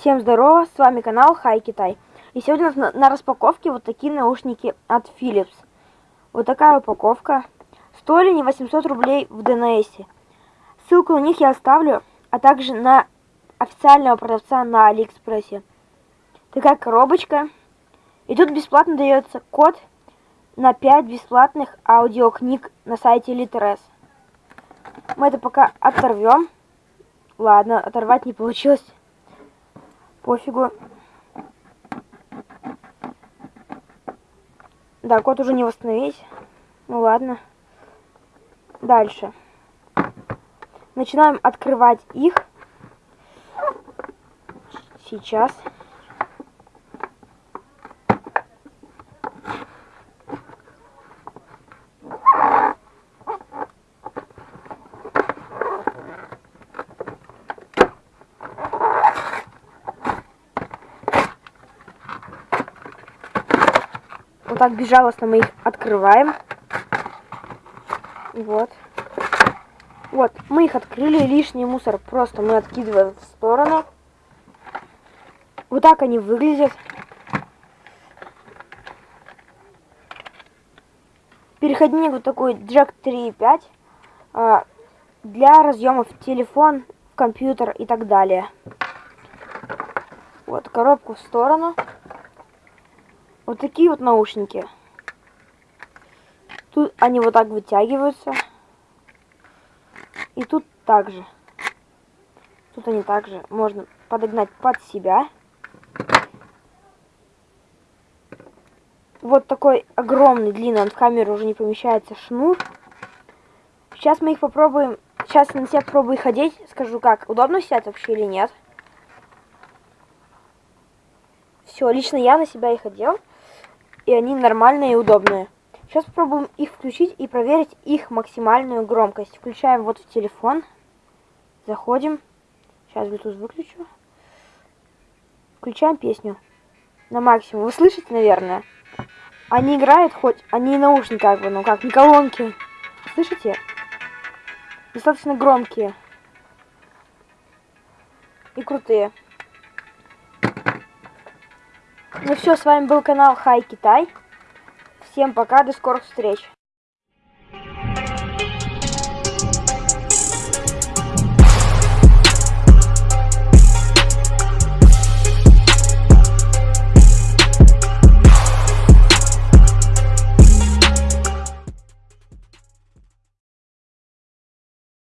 Всем здорово, с вами канал Хай Китай. И сегодня на, на распаковке вот такие наушники от Philips. Вот такая упаковка. Стоили не 800 рублей в ДНС. Ссылку на них я оставлю, а также на официального продавца на Алиэкспрессе. Такая коробочка. И тут бесплатно дается код на 5 бесплатных аудиокниг на сайте Литерес. Мы это пока оторвем. Ладно, оторвать не получилось. Пофигу. Да, код уже не восстановить. Ну ладно. Дальше. Начинаем открывать их. Сейчас. Вот так безжалостно мы их открываем. Вот. Вот, мы их открыли, лишний мусор просто мы откидываем в сторону. Вот так они выглядят. Переходник вот такой джек 3.5 а, для разъемов телефон, компьютер и так далее. Вот, коробку в сторону. Вот такие вот наушники. Тут они вот так вытягиваются. И тут также. Тут они также можно подогнать под себя. Вот такой огромный, длинный, он в камеру уже не помещается, шнур. Сейчас мы их попробуем. Сейчас на себя попробую ходить. Скажу как, удобно сидят вообще или нет. Все, лично я на себя их одел и они нормальные и удобные. Сейчас попробуем их включить и проверить их максимальную громкость. Включаем вот в телефон. Заходим. Сейчас Bluetooth выключу. Включаем песню на максимум. Вы слышите, наверное? Они играют хоть, они наушники как бы, ну как, не колонки. Слышите? Достаточно громкие. И крутые. Ну все, с вами был канал Хай Китай. Всем пока, до скорых встреч.